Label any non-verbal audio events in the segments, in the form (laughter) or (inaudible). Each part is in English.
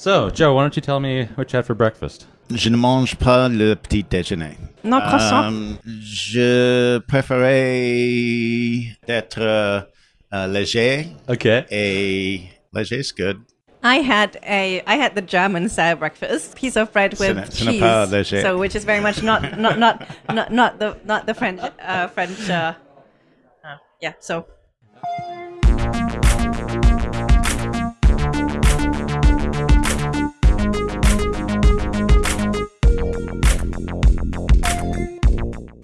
So, Joe, why don't you tell me what you had for breakfast? Je ne mange pas le petit déjeuner. No croissant. Euh, je préférais d'être euh, euh, léger Okay. et léger is good. I had a I had the German style breakfast, piece of bread with Ce n'est- ce cheese, so which is very much not not not not, not the not the French uh, French. Uh, uh, yeah, so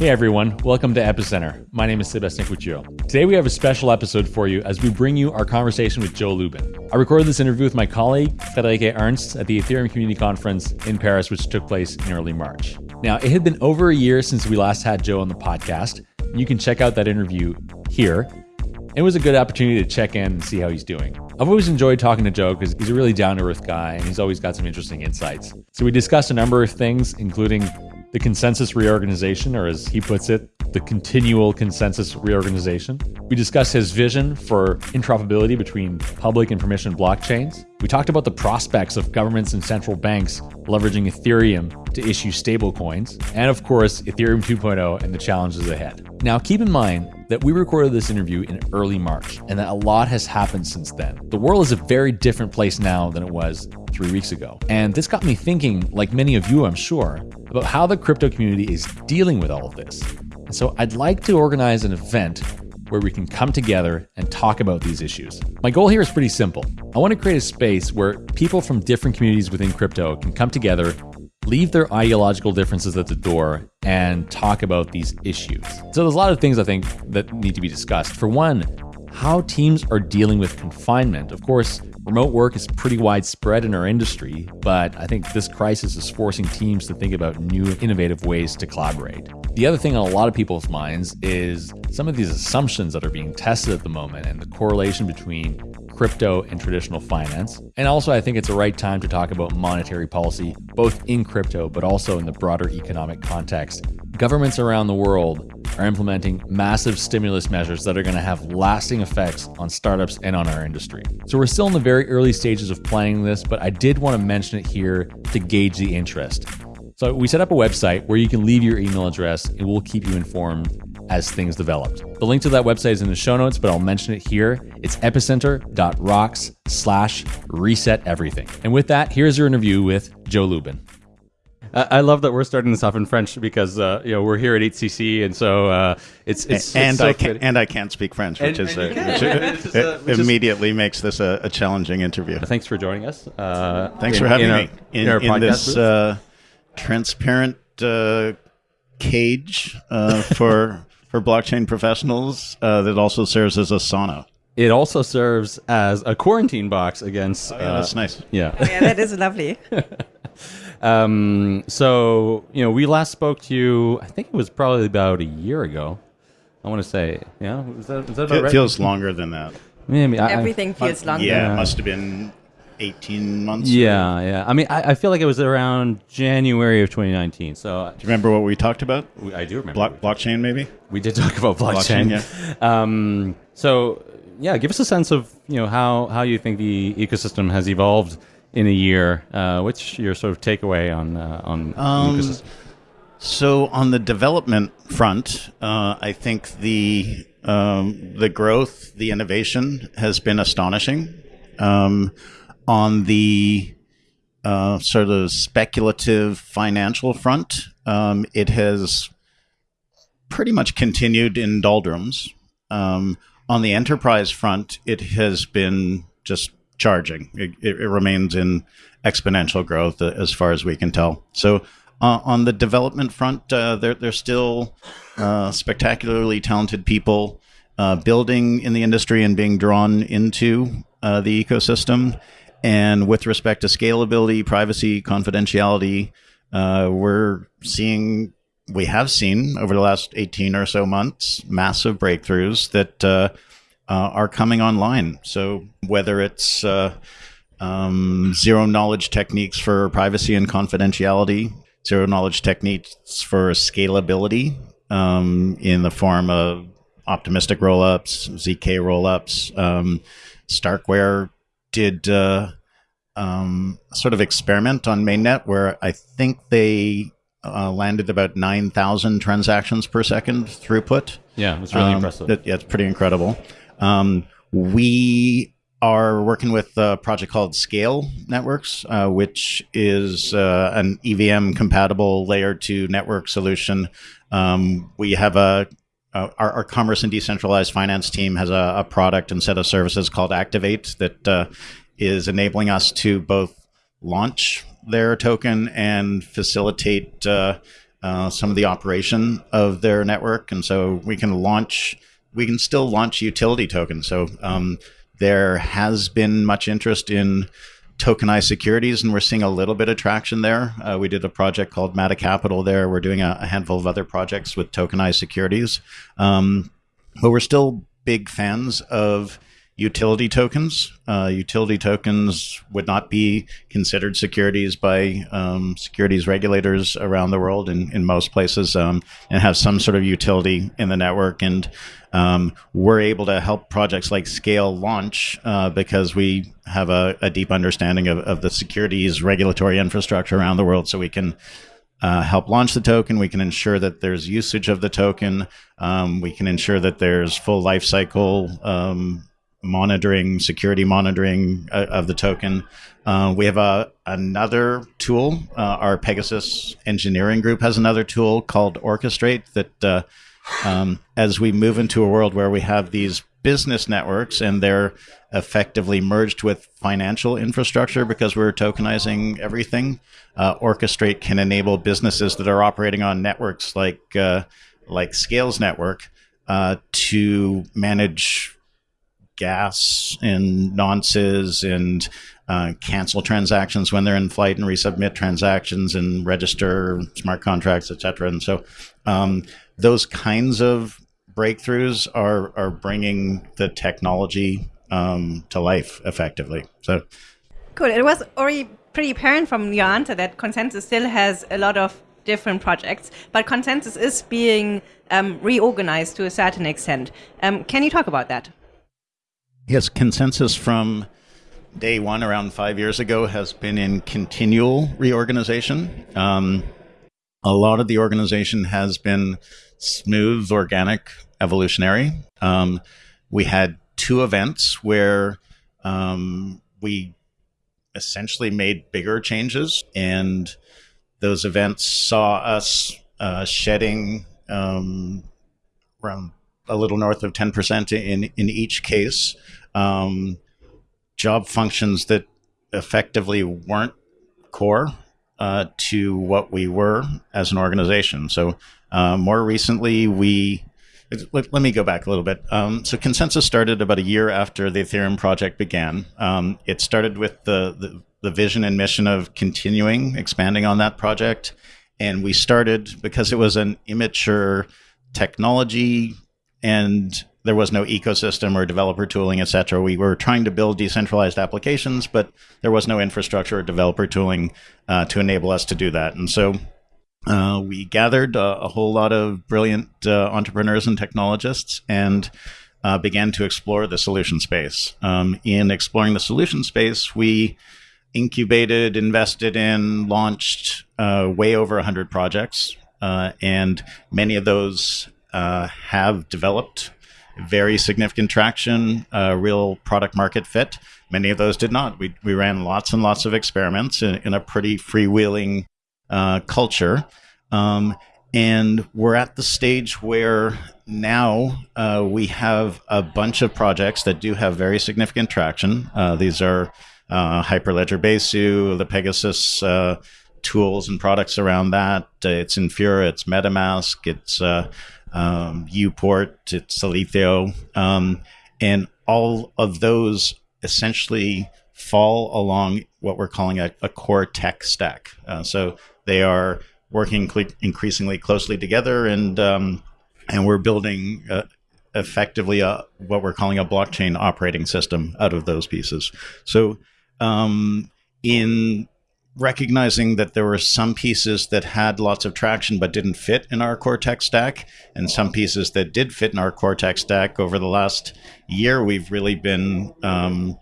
Hey everyone, welcome to Epicenter. My name is Sebastien Couture. Today we have a special episode for you as we bring you our conversation with Joe Lubin. I recorded this interview with my colleague, Friederike Ernst, at the Ethereum Community Conference in Paris, which took place in early March. Now, it had been over a year since we last had Joe on the podcast. You can check out that interview here. It was a good opportunity to check in and see how he's doing. I've always enjoyed talking to Joe because he's a really down to earth guy and he's always got some interesting insights. So we discussed a number of things, including the ConsenSys reorganization, or as he puts it, the continual ConsenSys reorganization. We discussed his vision for interoperability between public and permission blockchains. We talked about the prospects of governments and central banks leveraging Ethereum to issue stablecoins, and of course, Ethereum 2.0 and the challenges ahead. Now, keep in mind that we recorded this interview in early March and that a lot has happened since then. The world is a very different place now than it was three weeks ago. And this got me thinking, like many of you, I'm sure, about how the crypto community is dealing with all of this. And so I'd like to organize an event where we can come together and talk about these issues. My goal here is pretty simple. I want to create a space where people from different communities within crypto can come together, leave their ideological differences at the door, and talk about these issues. So there's a lot of things I think that need to be discussed. For one, how teams are dealing with confinement. Of course, remote work is pretty widespread in our industry, but I think this crisis is forcing teams to think about new innovative ways to collaborate. The other thing on a lot of people's minds is some of these assumptions that are being tested at the moment and the correlation between crypto and traditional finance. And also, I think it's the right time to talk about monetary policy, both in crypto, but also in the broader economic context. Governments around the world are implementing massive stimulus measures that are going to have lasting effects on startups and on our industry. So we're still in the very early stages of planning this, but I did want to mention it here to gauge the interest. So we set up a website where you can leave your email address and we'll keep you informed as things developed. The link to that website is in the show notes, but I'll mention it here. It's epicenter.rocks slash reset everything. And with that, here's your interview with Joe Lubin. I I love that we're starting this off in French because uh, you know we're here at EthCC, and so uh, it's it's and it's so I can fitting. and I can't speak French, which And- is and you uh, can. which, Which is, it which is- immediately makes this a, a challenging interview. Thanks for joining us. Uh, Thanks in- for having in our- me in, our in this uh, transparent uh, cage uh, for for blockchain professionals uh, that also serves as a sauna. it also serves as a quarantine box against. Yeah, uh, that's nice. yeah. yeah, that is lovely. (laughs) Um, so you know, we last spoke to you. I think it was probably about a year ago. I want to say, yeah, was that, was that about It right? feels longer than that. Maybe I- I- Everything feels longer. Yeah, Yeah. it must have been eighteen months. Yeah, yeah. I mean, I, I feel like it was around January of 2019. So Do you remember what we talked about? we- I do remember. Block, blockchain, maybe. We did talk about blockchain. Blockchain, (laughs) Um, so yeah, give us a sense of you know how how you think the ecosystem has evolved in a year. Uh, what's your sort of takeaway on uh, on Um, ecosystem? So on the development front, uh, I think the um, the growth, the innovation has been astonishing. Um, on the uh, sort of speculative financial front, um, it has pretty much continued in doldrums. Um, on the enterprise front, it has been just charging. It, it, it remains in exponential growth uh, as far as we can tell. So, uh, on the development front, uh, there, there's still uh, spectacularly talented people uh, building in the industry and being drawn into uh, the ecosystem. And with respect to scalability, privacy, confidentiality, uh, we're seeing, we have seen over the last 18 or so months, massive breakthroughs that uh, uh, are coming online. So whether it's uh, um, zero knowledge techniques for privacy and confidentiality, zero knowledge techniques for scalability um, in the form of optimistic rollups, ZK rollups. Um, Starkware did uh, um, sort of experiment on mainnet where I think they uh, landed about 9,000 transactions per second throughput. Yeah, it's really Um, impressive. that- yeah, it's pretty incredible. Um, we are working with a project called Scale Networks, uh, which is uh, an EVM compatible layer two network solution. Um, we have a uh, our, our commerce and decentralized finance team has a, a product and set of services called Activate that uh, is enabling us to both launch their token and facilitate uh, uh, some of the operation of their network. And so we can launch, we can still launch utility tokens. So um, there has been much interest in tokenized securities, and we're seeing a little bit of traction there. Uh, we did a project called Mata Capital there. We're doing a, a handful of other projects with tokenized securities. Um, but we're still big fans of utility tokens. Uh, utility tokens would not be considered securities by um, securities regulators around the world in, in most places um, and have some sort of utility in the network. And um, we're able to help projects like Scale launch uh, because we have a, a deep understanding of, of the securities regulatory infrastructure around the world. So we can uh, help launch the token. We can ensure that there's usage of the token. Um, we can ensure that there's full lifecycle um, monitoring, security monitoring uh, of the token. Uh, we have a, another tool. Uh, our PegaSys engineering group has another tool called Orchestrate that, uh, um, as we move into a world where we have these business networks and they're effectively merged with financial infrastructure because we're tokenizing everything, uh, Orchestrate can enable businesses that are operating on networks like uh, like Scales Network uh, to manage gas and nonces and uh, cancel transactions when they're in flight and resubmit transactions and register smart contracts, et cetera. And so um, those kinds of breakthroughs are are bringing the technology um, to life effectively. So Cool. It was already pretty apparent from your answer that ConsenSys still has a lot of different projects, but ConsenSys is being um, reorganized to a certain extent. Um, can you talk about that? Yes, ConsenSys from day one, around five years ago, has been in continual reorganization. Um, a lot of the organization has been smooth, organic, evolutionary. Um, we had two events where um, we essentially made bigger changes, and those events saw us uh, shedding um, around a little north of 10% in, in each case. Um, job functions that effectively weren't core uh, to what we were as an organization. So, uh, more recently, we let, let me go back a little bit. Um, so, ConsenSys started about a year after the Ethereum project began. Um, it started with the, the the vision and mission of continuing expanding on that project, and we started because it was an immature technology and there was no ecosystem or developer tooling, et cetera. We were trying to build decentralized applications, but there was no infrastructure or developer tooling uh, to enable us to do that. And so uh, we gathered uh, a whole lot of brilliant uh, entrepreneurs and technologists and uh, began to explore the solution space. Um, in exploring the solution space, we incubated, invested in, launched uh, way over 100 projects. and many of those have developed very significant traction, uh, real product market fit. Many of those did not. We, we ran lots and lots of experiments in, in a pretty freewheeling uh, culture. Um, and we're at the stage where now uh, we have a bunch of projects that do have very significant traction. Uh, these are uh, Hyperledger Besu, the PegaSys uh, tools and products around that. it's Infura, it's MetaMask, it's um, Uport, it's Alethio, um, and all of those essentially fall along what we're calling a, a core tech stack. Uh, so they are working cl- increasingly closely together, and um, and we're building uh, effectively a, what we're calling a blockchain operating system out of those pieces. So um, in recognizing that there were some pieces that had lots of traction but didn't fit in our core tech stack, and some pieces that did fit in our core tech stack. Over the last year, we've really been um,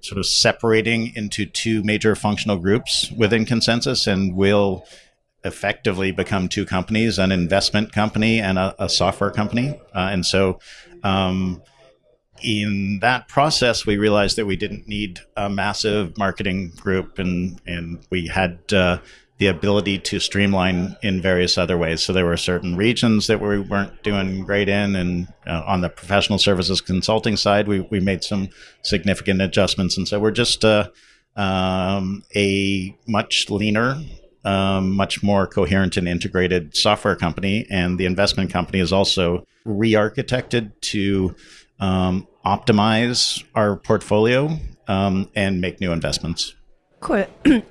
sort of separating into two major functional groups within ConsenSys, and will effectively become two companies: an investment company and a, a software company. Uh, and so, um, in that process, we realized that we didn't need a massive marketing group, and and we had uh, the ability to streamline in various other ways. So there were certain regions that we weren't doing great in, and uh, on the professional services consulting side, we we made some significant adjustments, and so we're just uh, um, a much leaner. Um, much more coherent and integrated software company, and the investment company is also re-architected to um, optimize our portfolio um, and make new investments. Cool. (clears throat)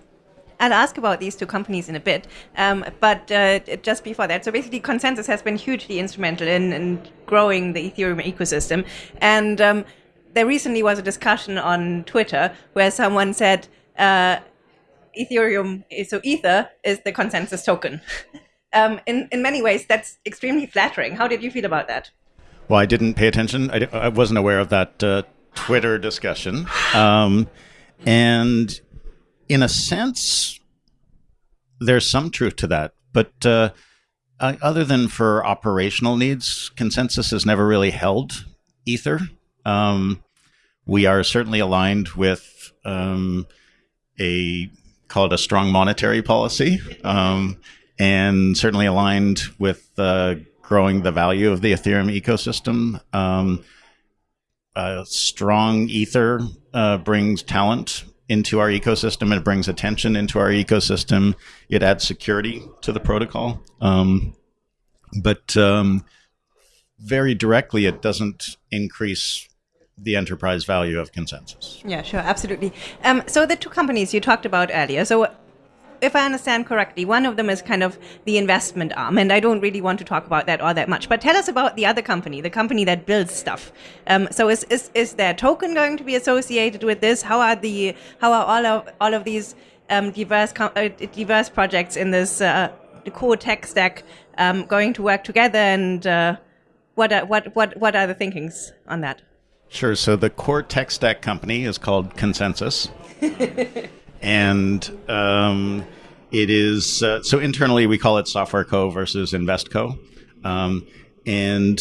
I'll ask about these two companies in a bit, um, but uh, just before that, so basically, ConsenSys has been hugely instrumental in, in growing the Ethereum ecosystem, and um, there recently was a discussion on Twitter where someone said uh, Ethereum, so Ether, is the ConsenSys token. (laughs) um, in in many ways, that's extremely flattering. How did you feel about that? Well, I didn't pay attention. I, I wasn't aware of that uh, Twitter discussion. Um, and in a sense, there's some truth to that. But uh, other than for operational needs, ConsenSys has never really held Ether. Um, we are certainly aligned with um, a call it a strong monetary policy, um, and certainly aligned with uh, growing the value of the Ethereum ecosystem. Um, strong Ether uh, brings talent into our ecosystem. It brings attention into our ecosystem. It adds security to the protocol. Um, but um, very directly, it doesn't increase the enterprise value of ConsenSys. Yeah, sure, absolutely. Um, so the two companies you talked about earlier. So if I understand correctly, one of them is kind of the investment arm, and I don't really want to talk about that all that much. But tell us about the other company, the company that builds stuff. Um, so is, is is their token going to be associated with this? How are the how are all of all of these um, diverse uh, diverse projects in this uh, core tech stack um, going to work together, and uh, what are, what what what are the thinkings on that? Sure. So the core tech stack company is called ConsenSys. (laughs) and um, it is uh, so internally we call it Software Co versus Invest Co. Um, and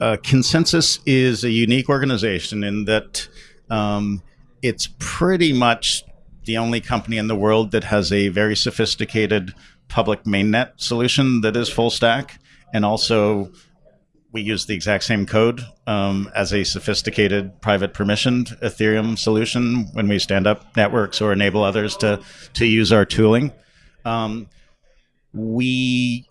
uh, ConsenSys is a unique organization in that um, it's pretty much the only company in the world that has a very sophisticated public mainnet solution that is full stack and also we use the exact same code um, as a sophisticated private permissioned Ethereum solution when we stand up networks or enable others to to use our tooling. Um, we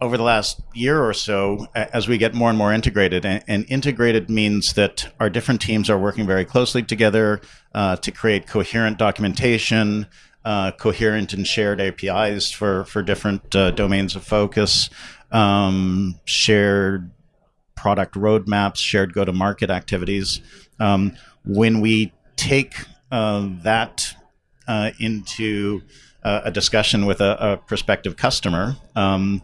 over the last year or so, as we get more and more integrated, and, and integrated means that our different teams are working very closely together uh, to create coherent documentation, uh, coherent and shared APIs for for different uh, domains of focus um, shared product roadmaps, shared go to market activities. Um, when we take uh, that uh, into uh, a discussion with a, a prospective customer, um,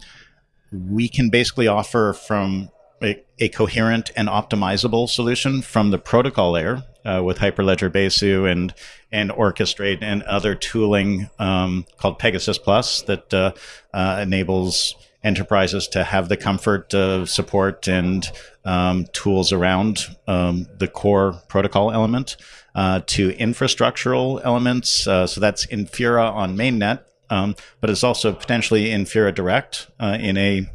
we can basically offer from a, a, coherent and optimizable solution from the protocol layer uh, with Hyperledger Besu and and Orchestrate and other tooling um, called PegaSys Plus that uh, uh, enables enterprises to have the comfort of support and um, tools around um, the core protocol element uh, to infrastructural elements. Uh, so that's Infura on mainnet, um, but it's also potentially Infura Direct uh, in a,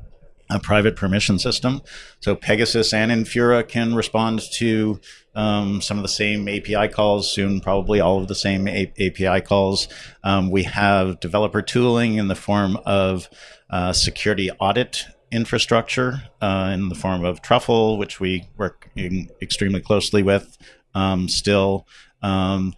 a, private permission system. So PegaSys and Infura can respond to um, some of the same API calls, soon probably all of the same A- API calls. Um, we have developer tooling in the form of uh, security audit infrastructure uh, in the form of Truffle, which we work extremely closely with um, still. Um,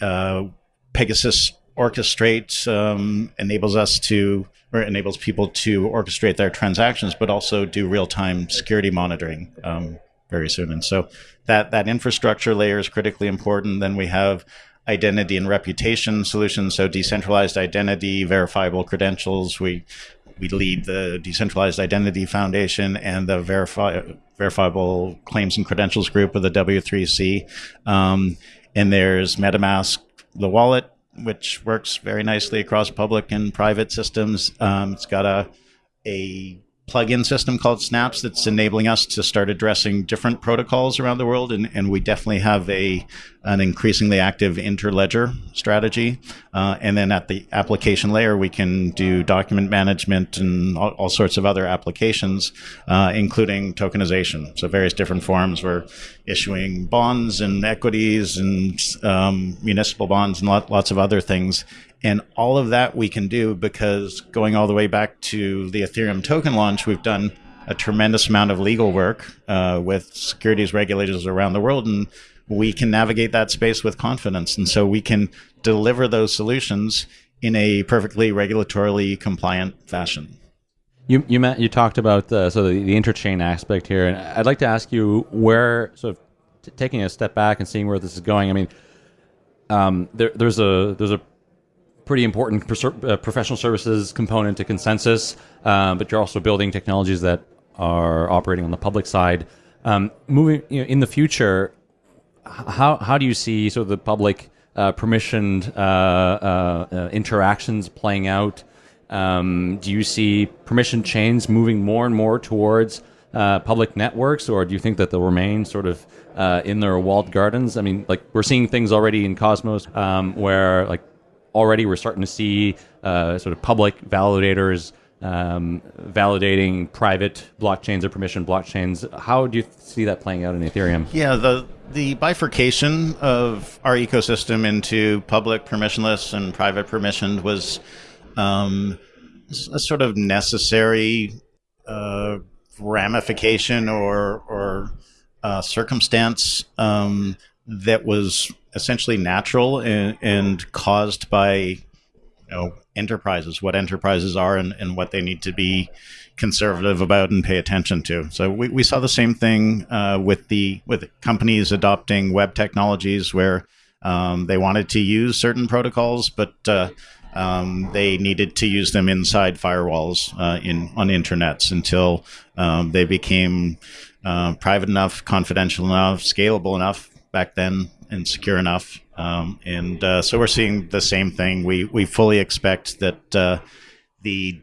uh, PegaSys Orchestrate um, enables us to, or enables people to orchestrate their transactions, but also do real time security monitoring um, very soon. And so that, that infrastructure layer is critically important. Then we have identity and reputation solutions. So decentralized identity, verifiable credentials. We we lead the Decentralized Identity Foundation and the Verifi- Verifiable Claims and Credentials Group of the W3C. Um, and there's MetaMask, the wallet, which works very nicely across public and private systems. Um, it's got a a plug-in system called Snaps that's enabling us to start addressing different protocols around the world, and, and we definitely have a an increasingly active interledger strategy. Uh, and then at the application layer, we can do document management and all, all sorts of other applications, uh, including tokenization. So various different forms. We're issuing bonds and equities and um, municipal bonds and lot, lots of other things. And all of that we can do because going all the way back to the Ethereum token launch, we've done a tremendous amount of legal work uh, with securities regulators around the world, and we can navigate that space with confidence. And so we can deliver those solutions in a perfectly regulatorily compliant fashion. You you met, you talked about the, so the, the interchain aspect here, and I'd like to ask you where sort of taking a step back and seeing where this is going. I mean, um, there, there's a there's a pretty important uh, professional services component to ConsenSys, uh, but you're also building technologies that are operating on the public side. Um, moving you know, in the future, how how do you see sort of the public uh, permissioned uh, uh, uh, interactions playing out? Um, do you see permission chains moving more and more towards public networks, or do you think that they'll remain sort of in their walled gardens? I mean, like we're seeing things already in Cosmos um, where like already we're starting to see uh, sort of public validators um, validating private blockchains or permission blockchains. How do you see that playing out in Ethereum? Yeah, the the bifurcation of our ecosystem into public permissionless and private permissioned was um, a sort of necessary uh, ramification or or uh, circumstance um, that was essentially natural and, and caused by you know enterprises, what enterprises are and, and what they need to be conservative about and pay attention to. So we, we saw the same thing uh, with the with companies adopting web technologies where um, they wanted to use certain protocols, but uh, um, they needed to use them inside firewalls uh, in on intranets until um, they became uh, private enough, confidential enough, scalable enough back then and secure enough. Um, and uh, so we're seeing the same thing. We we fully expect that uh, the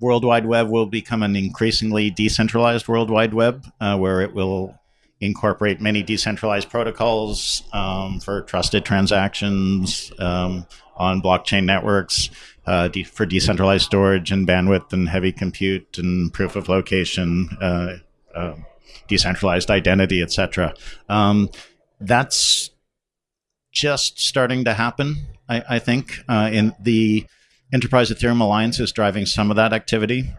World Wide Web will become an increasingly decentralized World Wide Web, uh, where it will incorporate many decentralized protocols um, for trusted transactions um, on blockchain networks uh, de- for decentralized storage and bandwidth and heavy compute and proof of location. Uh, uh, decentralized identity, etc. Um, that's just starting to happen. I, I think uh, in the Enterprise Ethereum Alliance is driving some of that activity.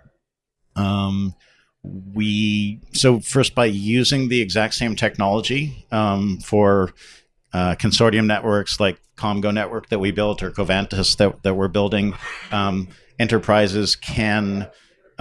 Um, we so first by using the exact same technology um, for uh, consortium networks like Komgo network that we built or Covantis that, that we're building, um, enterprises can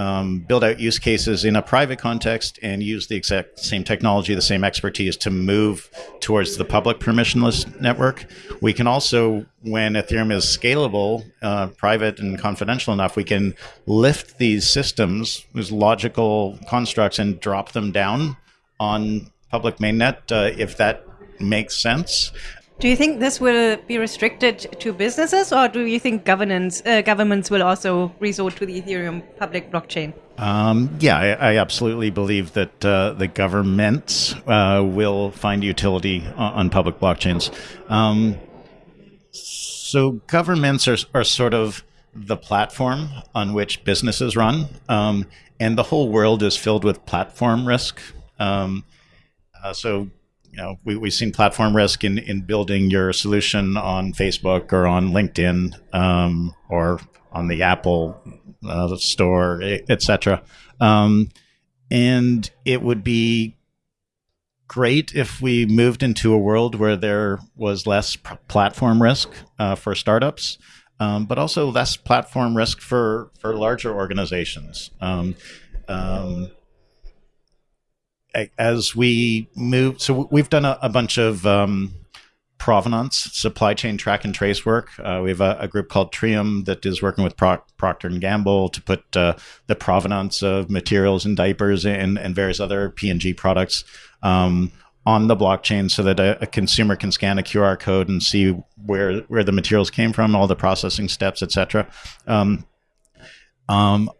um, build out use cases in a private context and use the exact same technology, the same expertise to move towards the public permissionless network. We can also, when Ethereum is scalable, uh, private, and confidential enough, we can lift these systems, these logical constructs, and drop them down on public mainnet uh, if that makes sense. Do you think this will be restricted to businesses, or do you think governance uh, governments will also resort to the Ethereum public blockchain? Um, yeah, I, I, absolutely believe that uh, the governments uh, will find utility on, on public blockchains. Um, so governments are, are sort of the platform on which businesses run, um, and the whole world is filled with platform risk. Um, uh, so you know, we, we've seen platform risk in, in building your solution on Facebook or on LinkedIn um, or on the Apple uh, store, etc. Um, and it would be great if we moved into a world where there was less platform risk uh, for startups, um, but also less platform risk for for larger organizations. Um, um, as we move, so we've done a, a bunch of um, provenance supply chain track and trace work. Uh, we have a, a, group called Treum that is working with Procter and Gamble to put uh, the provenance of materials and diapers and, and various other P&G products um, on the blockchain so that a, a, consumer can scan a QR code and see where where the materials came from, all the processing steps, etc. Um, um,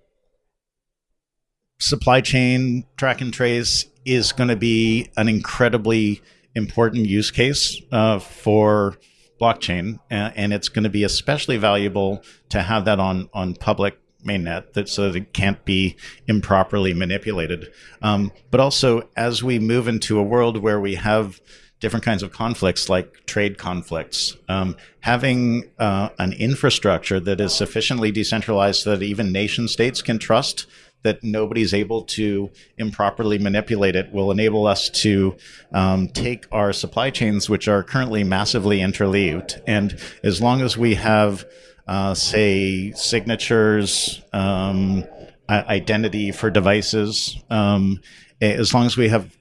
supply chain track and trace is going to be an incredibly important use case uh, for blockchain, and it's going to be especially valuable to have that on on public mainnet that so that it can't be improperly manipulated. Um, but also, as we move into a world where we have different kinds of conflicts, like trade conflicts, um, having uh, an infrastructure that is sufficiently decentralized so that even nation states can trust that nobody's able to improperly manipulate it will enable us to um, take our supply chains, which are currently massively interleaved, and as long as we have uh, say signatures, um, identity for devices. Um, as long as we have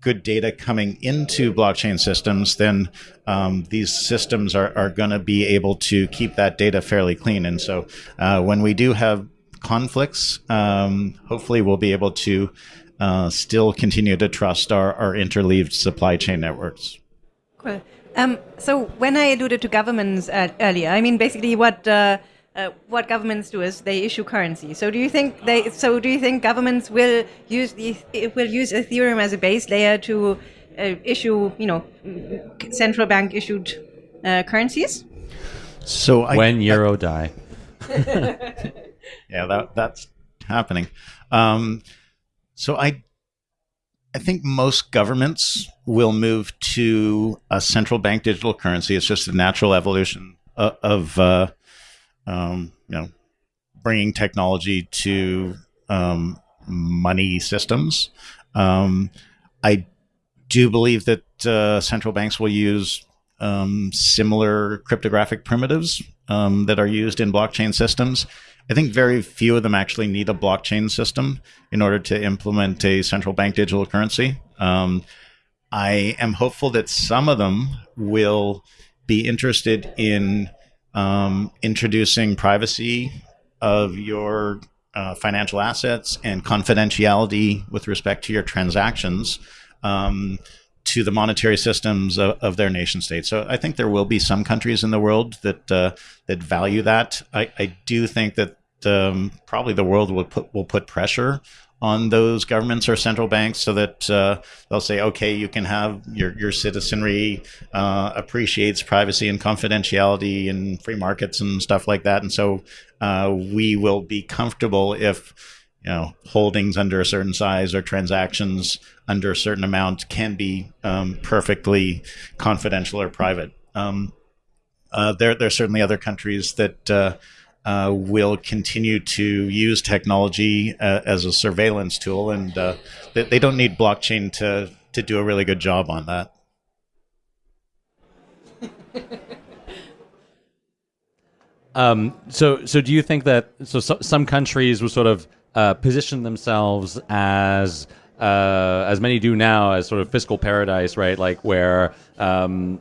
good data coming into blockchain systems, then um, these systems are, are going to be able to keep that data fairly clean. And so uh, when we do have conflicts, um, hopefully we'll be able to uh, still continue to trust our, our interleaved supply chain networks. Cool. Um, so when I alluded to governments uh, earlier, I mean basically what uh, uh, what governments do is they issue currency. So do you think they? So do you think governments will use the will use Ethereum as a base layer to uh, issue you know central bank issued uh, currencies? So I, when euro I, die. (laughs) yeah, that that's happening. Um, so I I think most governments will move to a central bank digital currency. It's just a natural evolution of, of uh, um, you know, bringing technology to um, money systems. Um, I do believe that uh, central banks will use um, similar cryptographic primitives um, that are used in blockchain systems. I think very few of them actually need a blockchain system in order to implement a central bank digital currency. Um, I am hopeful that some of them will be interested in um, introducing privacy of your uh, financial assets and confidentiality with respect to your transactions um, to the monetary systems of, of, their nation states. So I think there will be some countries in the world that uh, that value that. I, I do think that um, probably the world will put will put pressure on those governments or central banks so that uh, they'll say, okay, you can have your, your citizenry uh, appreciates privacy and confidentiality and free markets and stuff like that. And so uh, we will be comfortable if you know holdings under a certain size or transactions under a certain amount can be um, perfectly confidential or private. Um, uh, there, there are certainly other countries that uh, uh, will continue to use technology uh, as a surveillance tool, and uh, they, they, don't need blockchain to to do a really good job on that. (laughs) um, so, so do you think that so, so some countries will sort of uh, position themselves as uh, as many do now as sort of fiscal paradise, right? Like where um,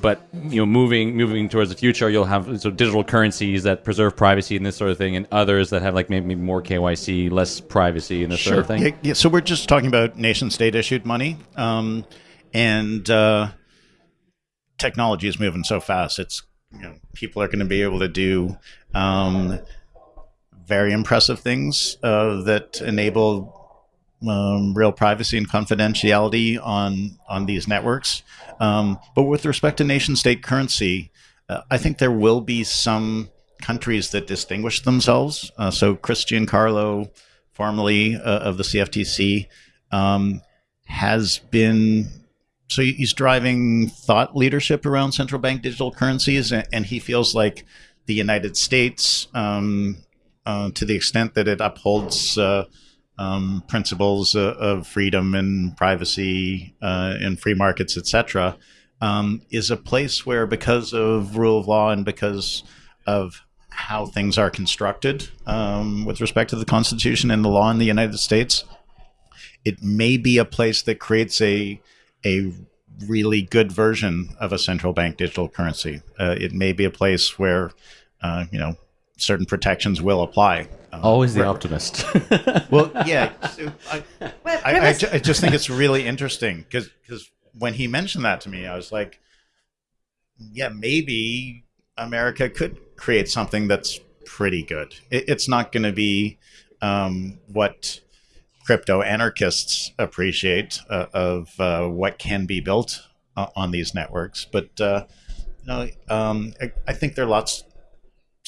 but you know, moving moving towards the future, you'll have so digital currencies that preserve privacy and this sort of thing, and others that have like maybe more KYC, less privacy, and this sure. sort of thing. Yeah, yeah, so we're just talking about nation state issued money, um, and uh, technology is moving so fast. It's you know, people are going to be able to do um, very impressive things uh, that enable um, real privacy and confidentiality on on these networks. Um, but with respect to nation state currency, uh, I think there will be some countries that distinguish themselves. Uh, so Chris Giancarlo, formerly uh, of the CFTC, um, has been so he's driving thought leadership around central bank digital currencies, and, and he feels like the United States, um, uh, to the extent that it upholds uh, um, principles of, of, freedom and privacy uh, and free markets, etc., um, is a place where, because of rule of law and because of how things are constructed um, with respect to the Constitution and the law in the United States, it may be a place that creates a a really good version of a central bank digital currency. Uh, it may be a place where, uh, you know, certain protections will apply. Um, Always the re- optimist. (laughs) well, yeah. so I, I, I, ju- I just think it's really interesting because when he mentioned that to me, I was like, yeah, maybe America could create something that's pretty good. It, it's not going to be um, what crypto anarchists appreciate uh, of uh, what can be built uh, on these networks, but uh, you know, um, I, I think there are lots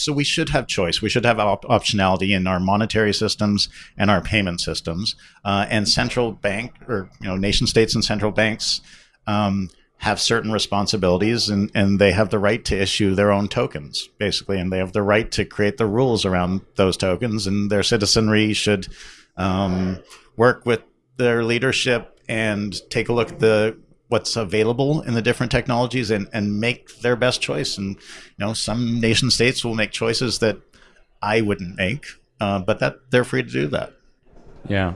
so we should have choice. We should have op- optionality in our monetary systems and our payment systems. Uh, and central bank or you know nation states and central banks um, have certain responsibilities, and, and they have the right to issue their own tokens, basically, and they have the right to create the rules around those tokens. And their citizenry should um, work with their leadership and take a look at the what's available in the different technologies and, and make their best choice. And you know, some nation states will make choices that I wouldn't make, uh, but that they're free to do that. yeah.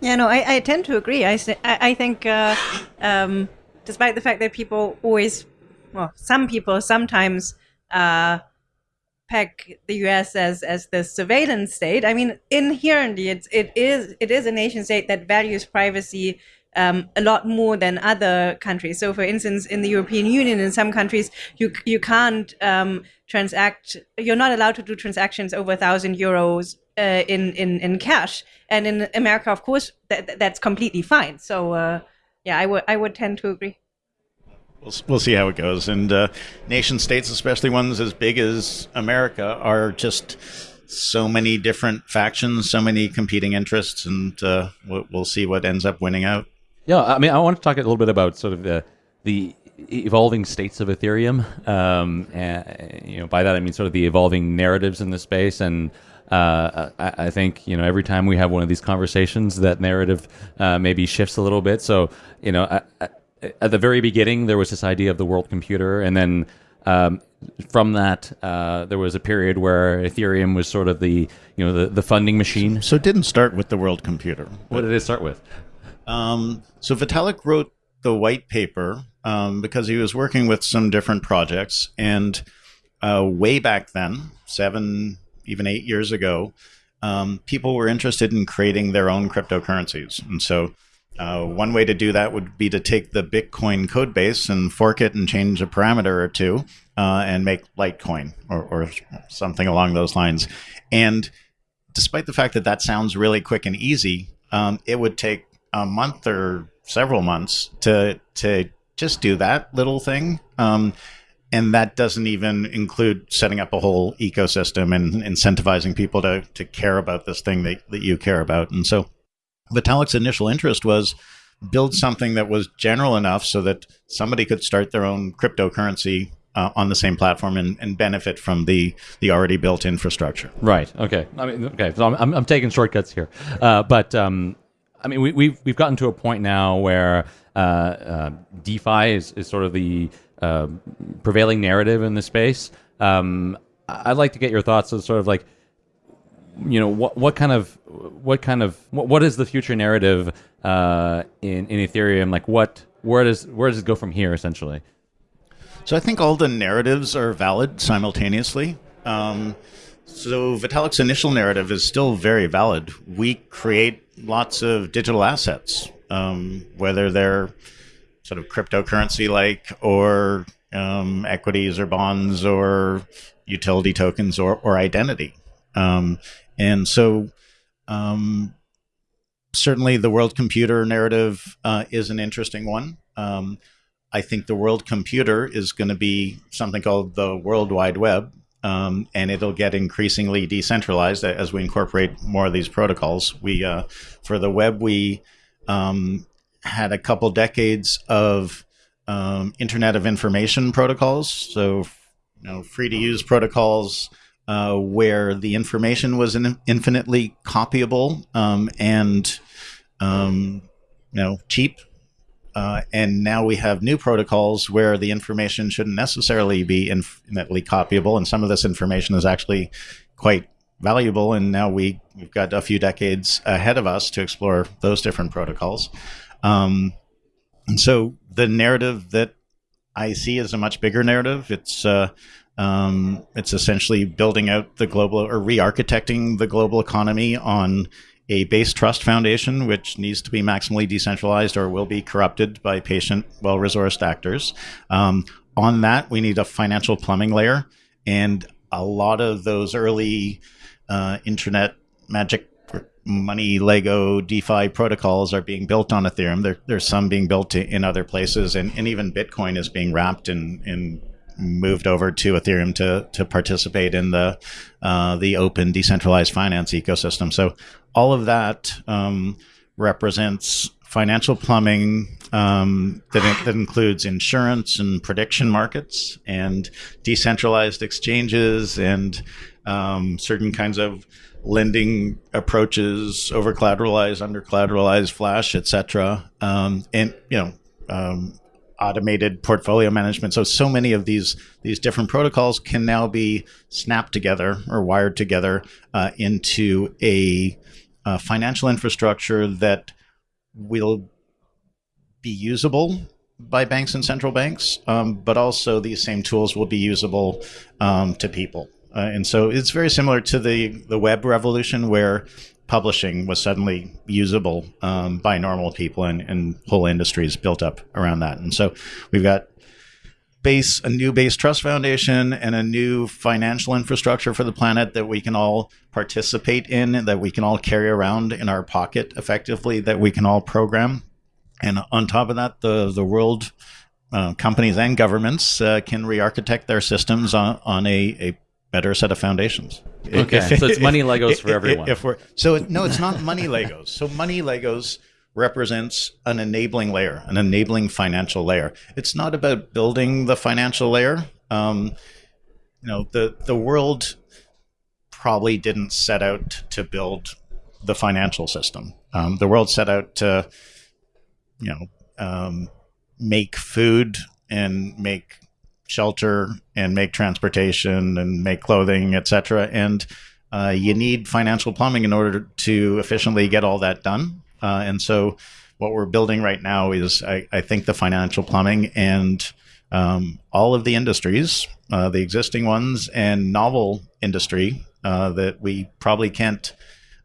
Yeah, no, I, I tend to agree. I, I think, uh, um, despite the fact that people always, well, some people sometimes uh, peg the U.S. as as the surveillance state. I mean, inherently, it's it is it is a nation state that values privacy. Um, a lot more than other countries. So, for instance, in the European Union, in some countries, you you can't um, transact. You're not allowed to do transactions over a thousand euros uh, in in in cash. And in America, of course, that that's completely fine. So, uh, yeah, I would I would tend to agree. We'll, we'll see how it goes. And uh, nation states, especially ones as big as America, are just so many different factions, so many competing interests, and uh, we'll, we'll see what ends up winning out. Yeah, I mean, I want to talk a little bit about sort of the the evolving states of Ethereum. Um, and, you know, by that I mean sort of the evolving narratives in the space, and uh, I, I think you know every time we have one of these conversations, that narrative uh, maybe shifts a little bit. So you know, I, I, at the very beginning, there was this idea of the world computer, and then um, from that, uh, there was a period where Ethereum was sort of the you know the, the funding machine. So it didn't start with the world computer. What did it start with? Um, so Vitalik wrote the white paper um, because he was working with some different projects, and uh, way back then, seven, even eight years ago, um, people were interested in creating their own cryptocurrencies, and so. Uh, one way to do that would be to take the Bitcoin code base and fork it and change a parameter or two uh, and make Litecoin or, or something along those lines. And despite the fact that that sounds really quick and easy, um, it would take a month or several months to to just do that little thing. Um, and that doesn't even include setting up a whole ecosystem and incentivizing people to, to care about this thing that, that you care about. And so Vitalik's initial interest was build something that was general enough so that somebody could start their own cryptocurrency uh, on the same platform and, and benefit from the, the already built infrastructure. Right. Okay. I mean, okay. So I'm, I'm, taking shortcuts here, uh, but um, I mean, we, we've we've gotten to a point now where uh, uh, DeFi is, is sort of the uh, prevailing narrative in the space. Um, I'd like to get your thoughts on sort of like, you know, what what kind of what kind of what, what is the future narrative uh, in in Ethereum? Like, what where does where does it go from here? Essentially. So I think all the narratives are valid simultaneously. Um, so Vitalik's initial narrative is still very valid. We create lots of digital assets, um, whether they're sort of cryptocurrency like or um, equities or bonds or utility tokens or, or identity. Um, and so um, certainly the world computer narrative uh, is an interesting one. Um, I think the world computer is going to be something called the World Wide Web, um, and it'll get increasingly decentralized as we incorporate more of these protocols. We, uh, for the web, we um, had a couple decades of um, Internet of Information protocols, so you know, free to use protocols uh, where the information was in- infinitely copyable um, and um, you know cheap uh, and now we have new protocols where the information shouldn't necessarily be infinitely copyable, and some of this information is actually quite valuable. And now we we've got a few decades ahead of us to explore those different protocols. Um, and so the narrative that I see is a much bigger narrative. It's uh, Um, it's essentially building out the global or re-architecting the global economy on a base trust foundation, which needs to be maximally decentralized or will be corrupted by patient, well-resourced actors. Um, on that, we need a financial plumbing layer, and a lot of those early uh, internet magic money Lego DeFi protocols are being built on Ethereum. There, there's some being built in other places, and, and even Bitcoin is being wrapped in, in moved over to Ethereum to to participate in the uh, the open decentralized finance ecosystem. So all of that um, represents financial plumbing um, that, that includes insurance and prediction markets and decentralized exchanges and um, certain kinds of lending approaches, over collateralized, under collateralized, flash, etc. Um, and you know, um, automated portfolio management. So so many of these these different protocols can now be snapped together or wired together uh, into a, a financial infrastructure that will be usable by banks and central banks, um, but also these same tools will be usable um, to people. Uh, and so it's very similar to the, the web revolution where publishing was suddenly usable um, by normal people and, and whole industries built up around that. And so we've got base a new base trust foundation and a new financial infrastructure for the planet that we can all participate in that we can all carry around in our pocket effectively that we can all program and on top of that the the world uh, companies and governments uh, can re-architect their systems on, on a, a better set of foundations. Okay, if, so it's (laughs) money Legos for everyone. If we're so no, it's not money Legos. So money Legos represents an enabling layer, an enabling financial layer. It's not about building the financial layer. Um, you know, the the world probably didn't set out to build the financial system. Um, the world set out to, you know, um, make food and make shelter and make transportation and make clothing, etc. And uh, you need financial plumbing in order to efficiently get all that done. Uh, and so, what we're building right now is, I, I think, the financial plumbing and um, all of the industries, uh, the existing ones and novel industry uh, that we probably can't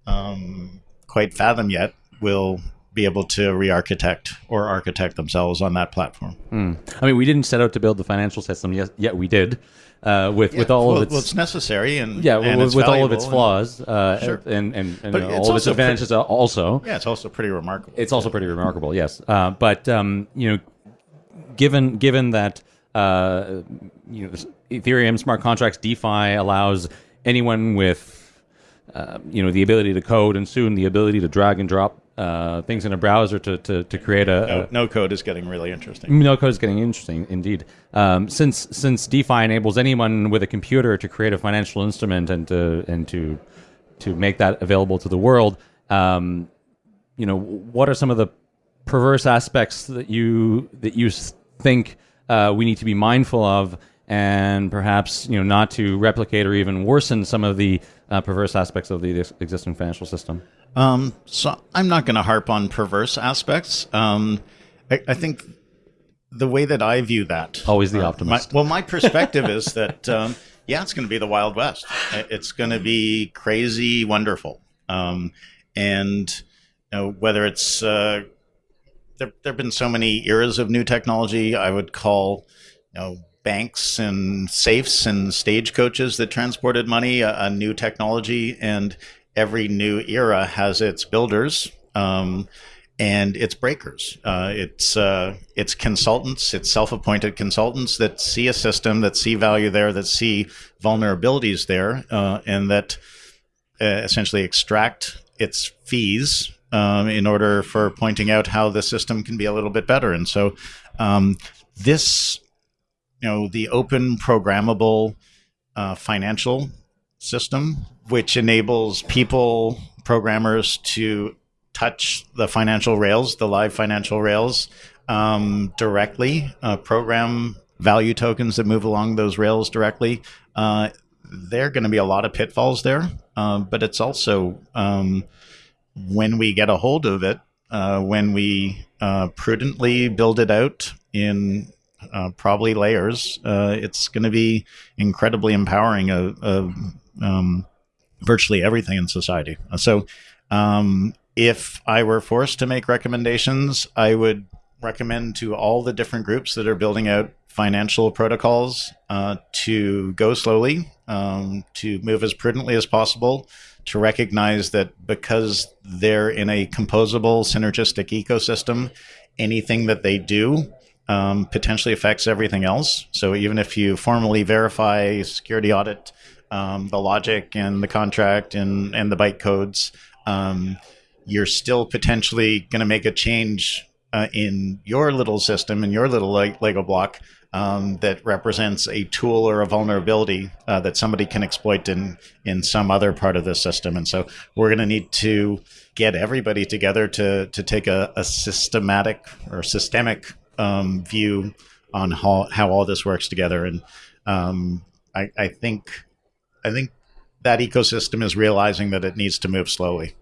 um, quite fathom yet, will be able to re-architect or architect themselves on that platform. Mm. I mean, we didn't set out to build the financial system yet. Yet we did. Uh, with yeah, with all well, of its well, it's necessary and yeah, and with, with all of its flaws and, uh, sure. and and, and you know, all of its advantages pretty, also. Yeah, it's also pretty remarkable. It's also pretty remarkable, yes. Uh, but um, you know, given given that uh, you know Ethereum smart contracts DeFi allows anyone with uh, you know the ability to code and soon the ability to drag and drop uh, things in a browser to, to, to create a no, no, code is getting really interesting. No code is getting interesting indeed. Um, since since DeFi enables anyone with a computer to create a financial instrument and to and to to make that available to the world, um, you know, what are some of the perverse aspects that you that you think uh, we need to be mindful of, and perhaps you know not to replicate or even worsen some of the uh, perverse aspects of the existing financial system? Um, so I'm not going to harp on perverse aspects. Um, I, I, think the way that I view that always the uh, optimist. My, well, my perspective is that um, yeah, it's going to be the Wild West. It's going to be crazy, wonderful, um, and you know, whether it's uh, there, there have been so many eras of new technology. I would call you know banks and safes and stagecoaches that transported money, a, a, new technology, and every new era has its builders um, and its breakers. Uh, it's uh, it's consultants, it's self-appointed consultants that see a system, that see value there, that see vulnerabilities there, uh, and that uh, essentially extract its fees um, in order for pointing out how the system can be a little bit better. And so um, this you know the open programmable uh, financial system, which enables people programmers to touch the financial rails, the live financial rails um, directly, uh, program value tokens that move along those rails directly. Uh, there are going to be a lot of pitfalls there, uh, but it's also um, when we get a hold of it, uh, when we uh, prudently build it out in uh, probably layers, it's going to be incredibly empowering of um, virtually everything in society. So, um, if I were forced to make recommendations, I would recommend to all the different groups that are building out financial protocols uh, to go slowly, um, to move as prudently as possible, to recognize that because they're in a composable, synergistic ecosystem, anything that they do um, potentially affects everything else. So even if you formally verify security audit um, the logic and the contract and, and the bytecodes, um, you're still potentially going to make a change uh, in your little system, in your little Lego block um, that represents a tool or a vulnerability uh, that somebody can exploit in in some other part of the system. And so we're going to need to get everybody together to to take a, a systematic or systemic um, view on how how all this works together. And um, I, I think I think that ecosystem is realizing that it needs to move slowly.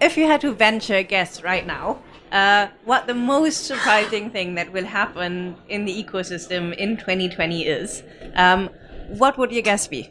If you had to venture a guess right now, uh, what the most surprising thing that will happen in the ecosystem in 2020 is. Um, what would your guess be?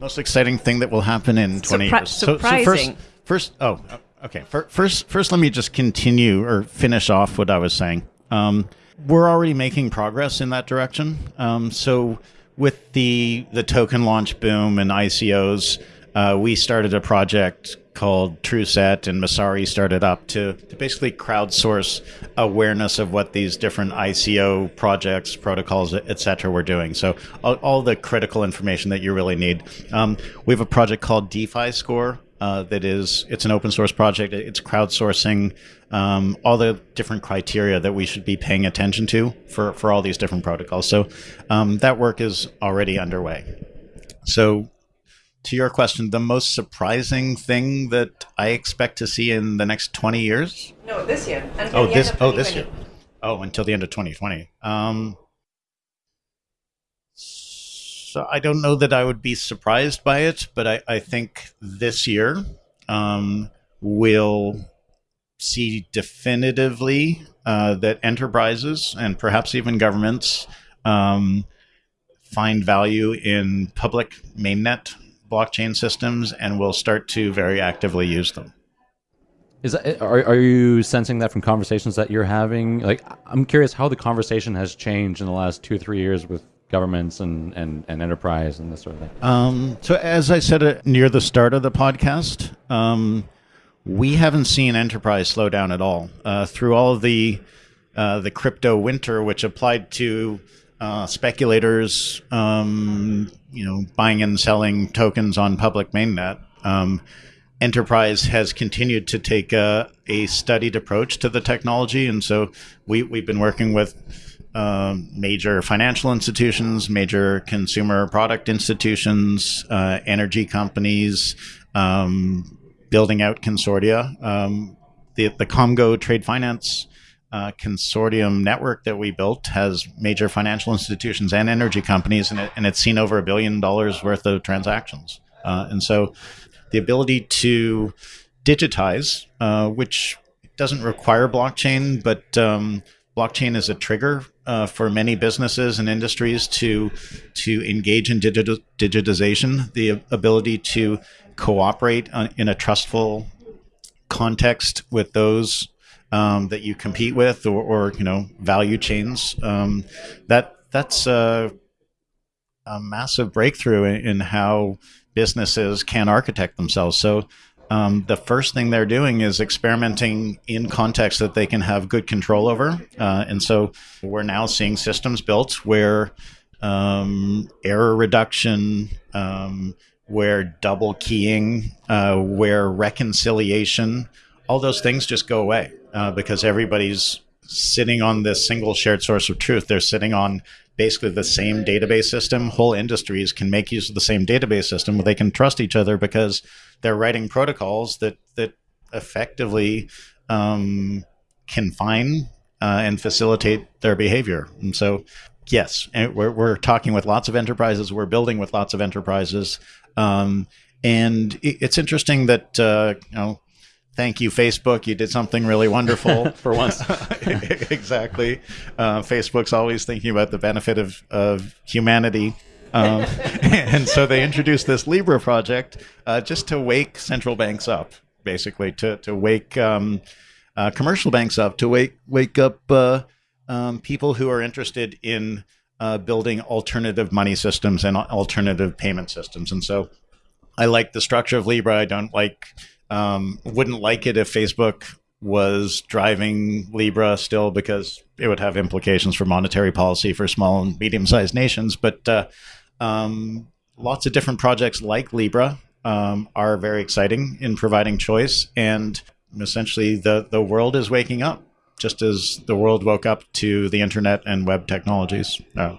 Most exciting thing that will happen in 20 Surpri- years. surprising. So, so first, first, oh, okay. First, first, let me just continue or finish off what I was saying. Um, we're already making progress in that direction. Um, so, with the the token launch boom and ICOs, uh, we started a project called TruSet and Messari started up to, to basically crowdsource awareness of what these different ICO projects, protocols, etc. were doing. So all, all, the critical information that you really need. Um, we have a project called DeFi Score. Uh, that is, it's an open source project. It's crowdsourcing um, all the different criteria that we should be paying attention to for, for all these different protocols. So um, that work is already underway. So to your question, the most surprising thing that I expect to see in the next 20 years? No, this year. Oh, this oh this year. Oh, until the end of 2020. Um, so I don't know that I would be surprised by it, but I, I think this year um, we'll see definitively uh, that enterprises and perhaps even governments um, find value in public mainnet blockchain systems and will start to very actively use them. Is that, are, are you sensing that from conversations that you're having? Like, I'm curious how the conversation has changed in the last two or three years with governments and, and, and enterprise and this sort of thing. Um, so, as I said uh, near the start of the podcast, um, we haven't seen enterprise slow down at all. Uh, through all of the uh, the crypto winter, which applied to uh, speculators, um, you know, buying and selling tokens on public mainnet, um, enterprise has continued to take a, a, studied approach to the technology, and so we we've been working with. Um, major financial institutions, major consumer product institutions, uh, energy companies, um, building out consortia. Um, the, the Komgo Trade Finance uh, consortium network that we built has major financial institutions and energy companies, and, it, and it's seen over a billion dollars worth of transactions. Uh, and so the ability to digitize, uh, which doesn't require blockchain, but um, blockchain is a trigger uh, for many businesses and industries to to engage in digit- digitization. The ability to cooperate in a trustful context with those um, that you compete with or, or you know value chains um, that that's a, a massive breakthrough in, in, how businesses can architect themselves so um, the first thing they're doing is experimenting in contexts that they can have good control over uh, and so we're now seeing systems built where um, error reduction um, where double keying uh, where reconciliation all those things just go away uh, because everybody's sitting on this single shared source of truth. They're sitting on basically the same database system. Whole industries can make use of the same database system where they can trust each other because they're writing protocols that that effectively um, confine uh, and facilitate their behavior. And so, yes, we're, we're talking with lots of enterprises. We're building with lots of enterprises. Um, and it's interesting that uh, you know thank you, Facebook. You did something really wonderful (laughs) for once. (laughs) exactly. Uh, Facebook's always thinking about the benefit of, of humanity. Um, (laughs) and so they introduced this Libra project uh, just to wake central banks up, basically, to, to wake um, uh, commercial banks up, to wake, wake up uh, um, people who are interested in uh, building alternative money systems and alternative payment systems. And so I like the structure of Libra. I don't like, um, wouldn't like it if Facebook was driving Libra still because it would have implications for monetary policy for small and medium sized nations. But uh, um, lots of different projects like Libra um, are very exciting in providing choice. And essentially, the, the world is waking up just as the world woke up to the internet and web technologies, uh,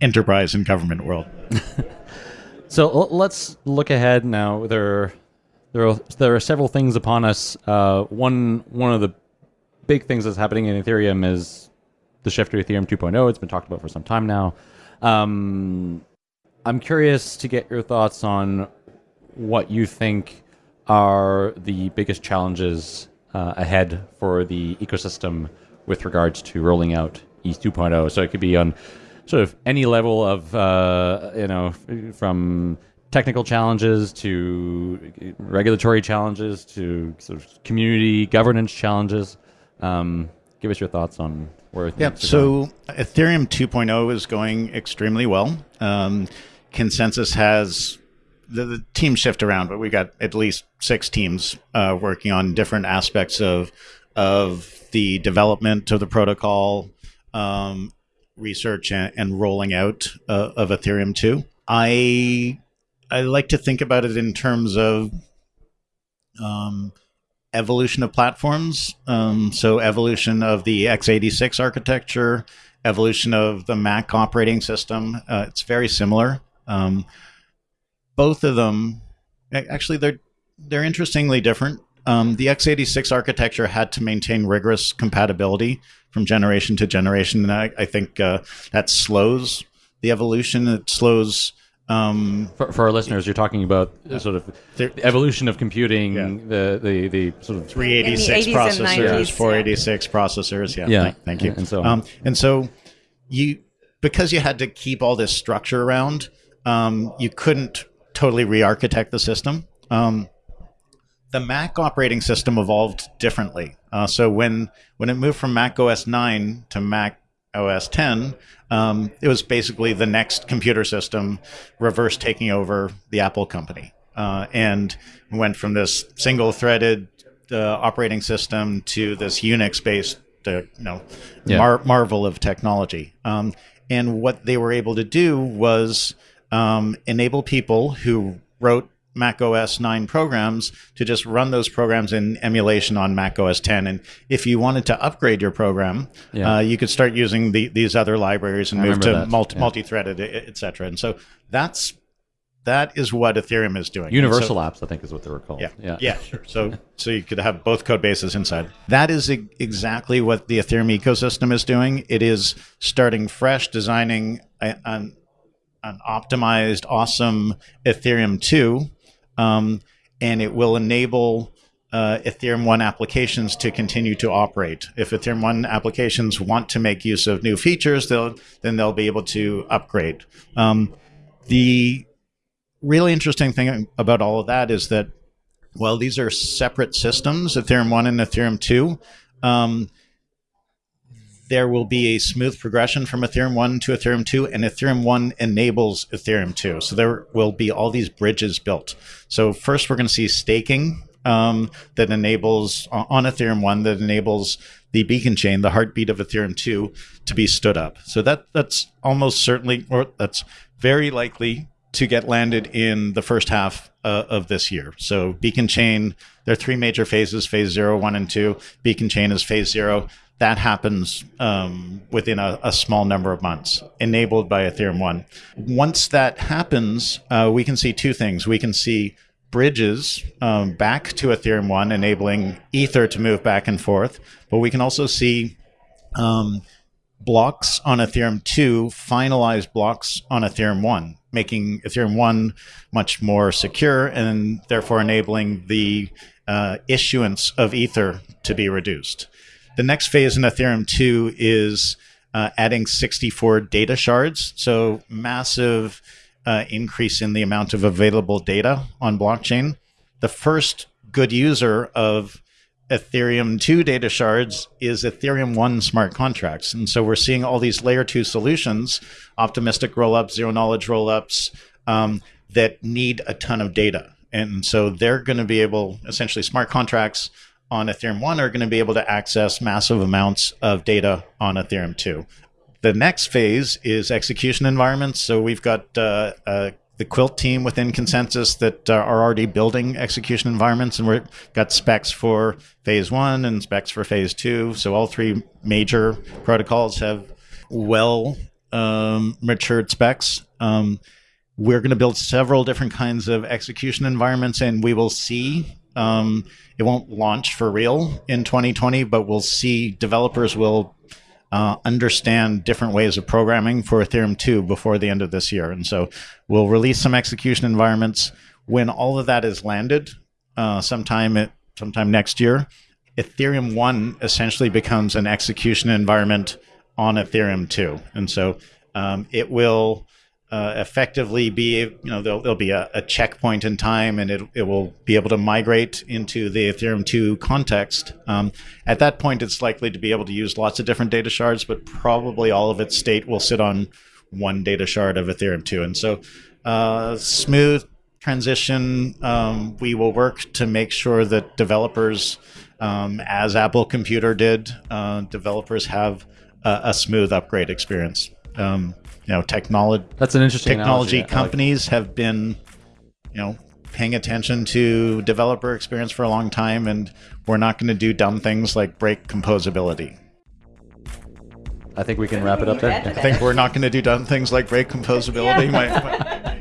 enterprise and government world. (laughs) so let's look ahead now. There, there are, there are several things upon us. Uh, one one of the big things that's happening in Ethereum is the shift to Ethereum 2.0. It's been talked about for some time now. Um, I'm curious to get your thoughts on what you think are the biggest challenges uh, ahead for the ecosystem with regards to rolling out ETH 2.0. So it could be on sort of any level of, uh, you know, from technical challenges to regulatory challenges to sort of community governance challenges. Um, give us your thoughts on where yeah, so Ethereum 2.0 is going extremely well. Um, ConsenSys has the, the teams shift around, but we got at least six teams uh, working on different aspects of of the development of the protocol, um, research, and, and, rolling out uh, of Ethereum 2. I I like to think about it in terms of um, evolution of platforms. Um, so evolution of the x86 architecture, evolution of the Mac operating system. Uh, it's very similar. Um, both of them actually they're they're interestingly different. Um, the x86 architecture had to maintain rigorous compatibility from generation to generation, and I, I think uh, that slows the evolution. It slows. Um, for, for, our listeners, you're talking about sort of the evolution of computing, yeah. the, the the sort of 386 processors, 486 yeah. processors. Yeah, yeah. Thank, thank you. And so, um, and so you because you had to keep all this structure around, um, you couldn't totally re-architect the system. Um, the Mac operating system evolved differently. Uh, so when when it moved from Mac OS 9 to Mac OS 10, um, it was basically the NeXT computer system reverse taking over the Apple company, uh, and went from this single-threaded uh, operating system to this Unix-based, uh, you know, yeah. mar- marvel of technology. Um, and what they were able to do was um, enable people who wrote Mac OS 9 programs to just run those programs in emulation on Mac OS 10. And if you wanted to upgrade your program, yeah. uh, you could start using the, these other libraries and I move to multi, yeah. multi-threaded, et cetera. And so that's that is what Ethereum is doing. Universal so, apps, I think, is what they were called. Yeah, yeah, yeah sure. So, so you could have both code bases inside. That is e- exactly what the Ethereum ecosystem is doing. It is starting fresh, designing a, an an optimized, awesome Ethereum 2, um, and it will enable uh, Ethereum 1 applications to continue to operate. If Ethereum 1 applications want to make use of new features, they'll, then they'll be able to upgrade. Um, the really interesting thing about all of that is that, well, these are separate systems, Ethereum 1 and Ethereum 2. Um, there will be a smooth progression from Ethereum 1 to Ethereum 2, and Ethereum 1 enables Ethereum 2. So there will be all these bridges built. So first, we're going to see staking um, that enables on Ethereum 1 that enables the beacon chain, the heartbeat of Ethereum 2, to be stood up. So that that's almost certainly, or that's very likely to get landed in the first half uh, of this year. So beacon chain, there are three major phases: phase zero, one, and two. Beacon chain is phase zero that happens um, within a, a, small number of months, enabled by Ethereum 1. Once that happens, uh, we can see two things. We can see bridges um, back to Ethereum 1, enabling Ether to move back and forth, but we can also see um, blocks on Ethereum 2, finalize blocks on Ethereum 1, making Ethereum 1 much more secure and therefore enabling the uh, issuance of Ether to be reduced. The next phase in Ethereum 2 is uh, adding 64 data shards. So, massive uh, increase in the amount of available data on blockchain. The first good user of Ethereum 2 data shards is Ethereum 1 smart contracts. And so we're seeing all these layer 2 solutions, optimistic rollups, zero knowledge rollups, um, that need a ton of data. And so they're going to be able, essentially, smart contracts on Ethereum 1 are going to be able to access massive amounts of data on Ethereum 2. The next phase is execution environments. So we've got uh, uh, the Quilt team within ConsenSys that uh, are already building execution environments, and we've got specs for phase one and specs for phase two. So all three major protocols have well um, matured specs. Um, we're going to build several different kinds of execution environments, and we will see. Um, it won't launch for real in 2020, but we'll see developers will uh, understand different ways of programming for Ethereum 2 before the end of this year. And so we'll release some execution environments. When all of that is landed, uh, sometime at, sometime next year, Ethereum 1 essentially becomes an execution environment on Ethereum 2. And so um, it will uh, effectively be, you know, there'll, there'll be a, a, checkpoint in time and it, it will be able to migrate into the Ethereum 2 context. Um, at that point, it's likely to be able to use lots of different data shards, but probably all of its state will sit on one data shard of Ethereum 2. And so, uh, smooth transition. Um, we will work to make sure that developers, um, as Apple Computer did, uh, developers have a, a, smooth upgrade experience. Um, you know, technology. That's an interesting technology analogy. companies like have been, you know, paying attention to developer experience for a long time, and we're not going to do dumb things like break composability. I think we can wrap it up there. I think we're not going to do dumb things like break composability. Yeah. (laughs) my, my,